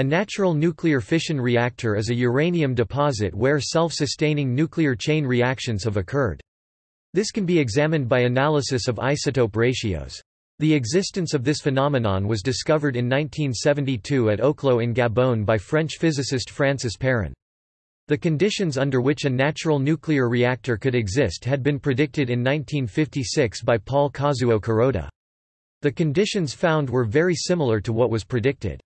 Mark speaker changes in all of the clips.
Speaker 1: A natural nuclear fission reactor is a uranium deposit where self-sustaining nuclear chain reactions have occurred. This can be examined by analysis of isotope ratios. The existence of this phenomenon was discovered in 1972 at Oklo in Gabon by French physicist Francis Perrin. The conditions under which a natural nuclear reactor could exist had been predicted in 1956 by Paul Kazuo Kuroda. The conditions found were very similar to what was predicted.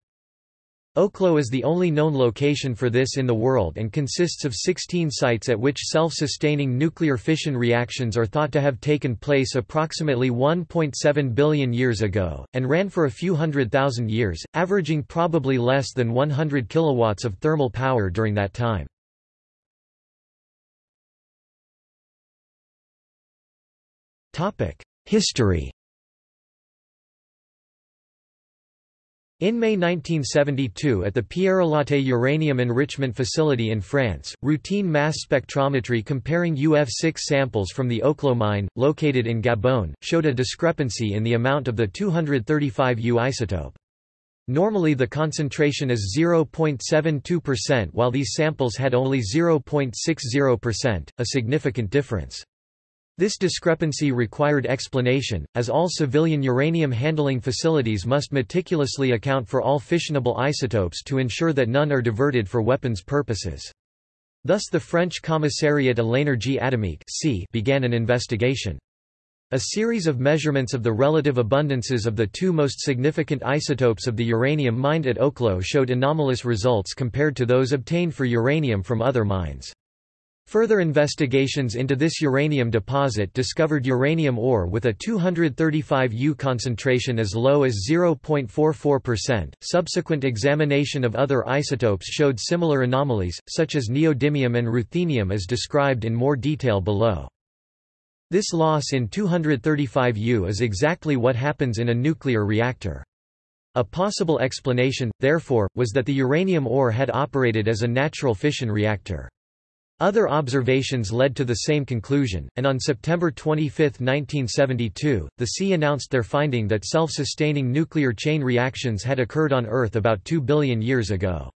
Speaker 1: Oklo is the only known location for this in the world and consists of 16 sites at which self-sustaining nuclear fission reactions are thought to have taken place approximately 1.7 billion years ago, and ran for a few hundred thousand years, averaging probably less than 100 kilowatts of thermal power during that time. History In May 1972 at the Pierrelatte Uranium Enrichment Facility in France, routine mass spectrometry comparing UF6 samples from the Oklo mine, located in Gabon, showed a discrepancy in the amount of the 235 U isotope. Normally the concentration is 0.72% while these samples had only 0.60%, a significant difference. This discrepancy required explanation, as all civilian uranium handling facilities must meticulously account for all fissionable isotopes to ensure that none are diverted for weapons purposes. Thus the French Commissariat à l'énergie atomique began an investigation. A series of measurements of the relative abundances of the two most significant isotopes of the uranium mined at Oklo showed anomalous results compared to those obtained for uranium from other mines. Further investigations into this uranium deposit discovered uranium ore with a 235 U concentration as low as 0.44%. Subsequent examination of other isotopes showed similar anomalies, such as neodymium and ruthenium as described in more detail below. This loss in 235 U is exactly what happens in a nuclear reactor. A possible explanation, therefore, was that the uranium ore had operated as a natural fission reactor. Other observations led to the same conclusion, and on September 25, 1972, the C announced their finding that self-sustaining nuclear chain reactions had occurred on Earth about 2 billion years ago.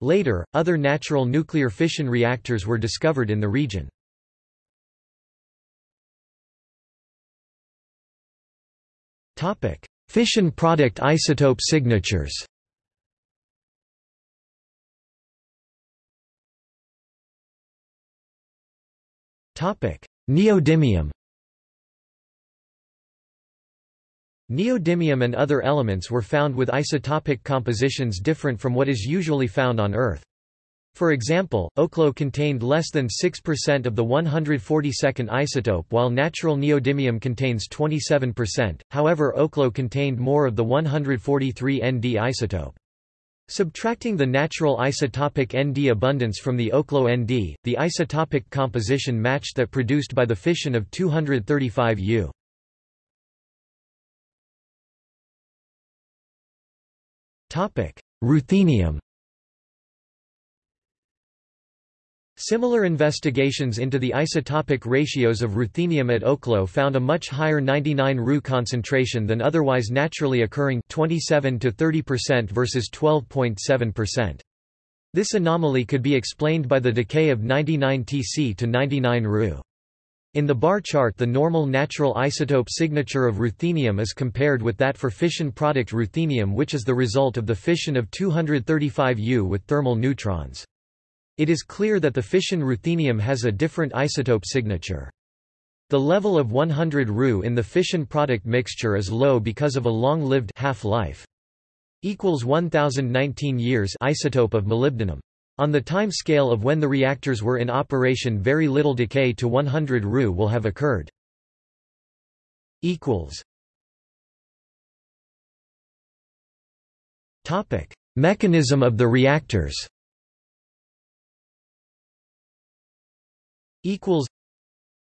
Speaker 1: Later, other natural nuclear fission reactors were discovered in the region. Fission product isotope signatures Neodymium Neodymium and other elements were found with isotopic compositions different from what is usually found on Earth. For example, Oklo contained less than 6% of the 142nd isotope while natural neodymium contains 27%, however Oklo contained more of the 143 Nd isotope. Subtracting the natural isotopic Nd abundance from the Oklo Nd, the isotopic composition matched that produced by the fission of 235 U. Ruthenium Similar investigations into the isotopic ratios of ruthenium at Oklo found a much higher 99 Ru concentration than otherwise naturally occurring 27 to 30% versus 12.7%. This anomaly could be explained by the decay of 99 Tc to 99 Ru. In the bar chart the normal natural isotope signature of ruthenium is compared with that for fission product ruthenium which is the result of the fission of 235 U with thermal neutrons. It is clear that the fission ruthenium has a different isotope signature. The level of 100 Ru in the fission product mixture is low because of a long-lived half-life. Equals 1019 years isotope of molybdenum. On the time scale of when the reactors were in operation very little decay to 100 Ru will have occurred. Equals. Topic: Mechanism of the reactors. Equals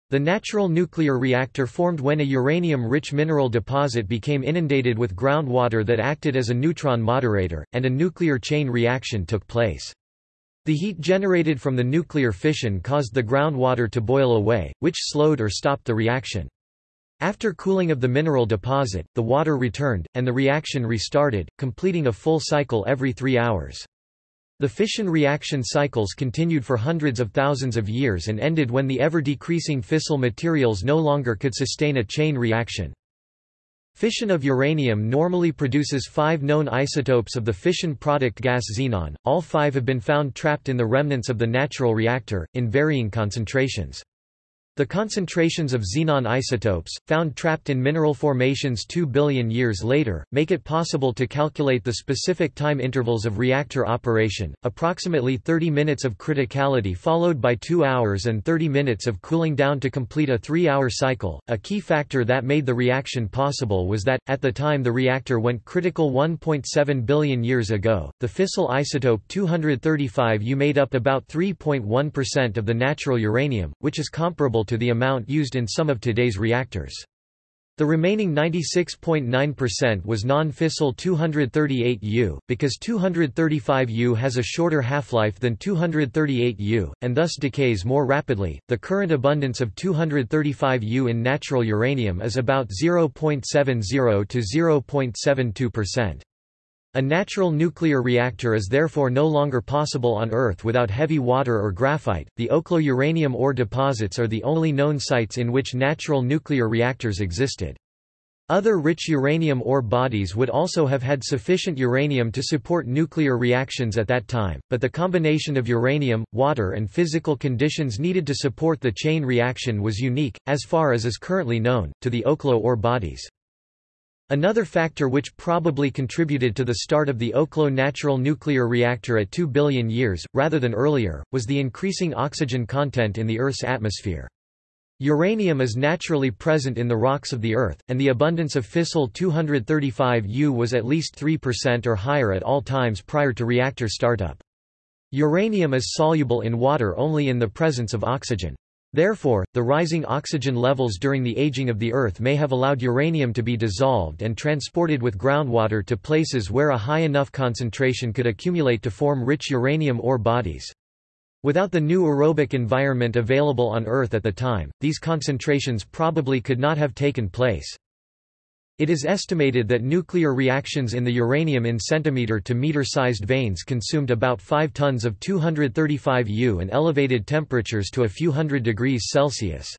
Speaker 1: the natural nuclear reactor formed when a uranium-rich mineral deposit became inundated with groundwater that acted as a neutron moderator, and a nuclear chain reaction took place. The heat generated from the nuclear fission caused the groundwater to boil away, which slowed or stopped the reaction. After cooling of the mineral deposit, the water returned, and the reaction restarted, completing a full cycle every three hours. The fission reaction cycles continued for hundreds of thousands of years and ended when the ever-decreasing fissile materials no longer could sustain a chain reaction. Fission of uranium normally produces five known isotopes of the fission product gas xenon, all five have been found trapped in the remnants of the natural reactor, in varying concentrations. The concentrations of xenon isotopes, found trapped in mineral formations 2 billion years later, make it possible to calculate the specific time intervals of reactor operation, approximately 30 minutes of criticality followed by 2 hours and 30 minutes of cooling down to complete a 3-hour cycle. A key factor that made the reaction possible was that, at the time the reactor went critical 1.7 billion years ago, the fissile isotope 235U made up about 3.1% of the natural uranium, which is comparable to the amount used in some of today's reactors. The remaining 96.9% was non-fissile 238U, because 235U has a shorter half-life than 238U, and thus decays more rapidly. The current abundance of 235U in natural uranium is about 0.70 to 0.72%. A natural nuclear reactor is therefore no longer possible on Earth without heavy water or graphite. The Oklo uranium ore deposits are the only known sites in which natural nuclear reactors existed. Other rich uranium ore bodies would also have had sufficient uranium to support nuclear reactions at that time, but the combination of uranium, water and physical conditions needed to support the chain reaction was unique, as far as is currently known, to the Oklo ore bodies. Another factor which probably contributed to the start of the Oklo natural nuclear reactor at 2 billion years, rather than earlier, was the increasing oxygen content in the Earth's atmosphere. Uranium is naturally present in the rocks of the Earth, and the abundance of fissile 235U was at least 3% or higher at all times prior to reactor startup. Uranium is soluble in water only in the presence of oxygen. Therefore, the rising oxygen levels during the aging of the Earth may have allowed uranium to be dissolved and transported with groundwater to places where a high enough concentration could accumulate to form rich uranium ore bodies. Without the new aerobic environment available on Earth at the time, these concentrations probably could not have taken place. It is estimated that nuclear reactions in the uranium in centimeter to meter-sized veins consumed about 5 tons of 235 U and elevated temperatures to a few hundred degrees Celsius.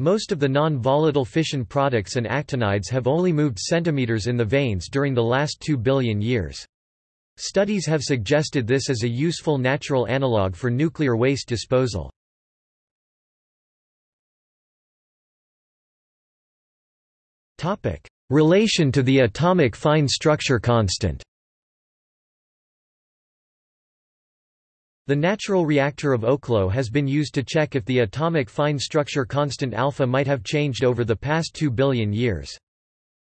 Speaker 1: Most of the non-volatile fission products and actinides have only moved centimeters in the veins during the last 2 billion years. Studies have suggested this as a useful natural analog for nuclear waste disposal. Topic: Relation to the atomic fine structure constant The natural reactor of Oklo has been used to check if the atomic fine structure constant alpha might have changed over the past 2 billion years.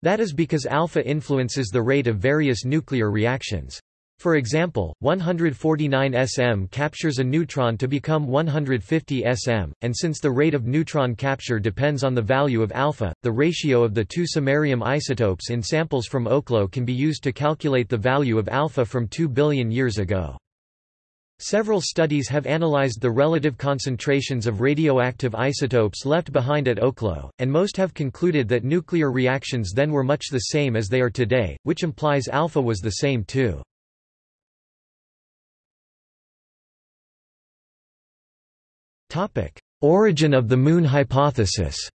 Speaker 1: That is because alpha influences the rate of various nuclear reactions. For example, 149 sm captures a neutron to become 150 sm, and since the rate of neutron capture depends on the value of alpha, the ratio of the two samarium isotopes in samples from Oklo can be used to calculate the value of alpha from 2 billion years ago. Several studies have analyzed the relative concentrations of radioactive isotopes left behind at Oklo, and most have concluded that nuclear reactions then were much the same as they are today, which implies alpha was the same too. Origin of the Moon hypothesis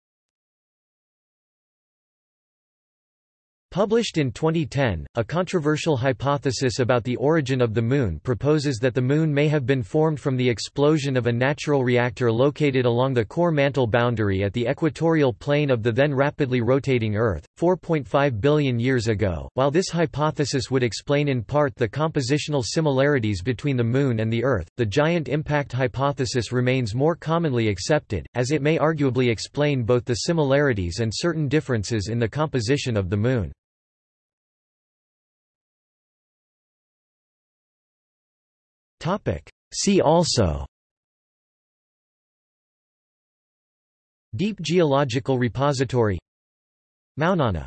Speaker 1: Published in 2010, a controversial hypothesis about the origin of the Moon proposes that the Moon may have been formed from the explosion of a natural reactor located along the core mantle boundary at the equatorial plane of the then rapidly rotating Earth, 4.5 billion years ago. While this hypothesis would explain in part the compositional similarities between the Moon and the Earth, the giant impact hypothesis remains more commonly accepted, as it may arguably explain both the similarities and certain differences in the composition of the Moon. See also. Deep Geological Repository. Mounana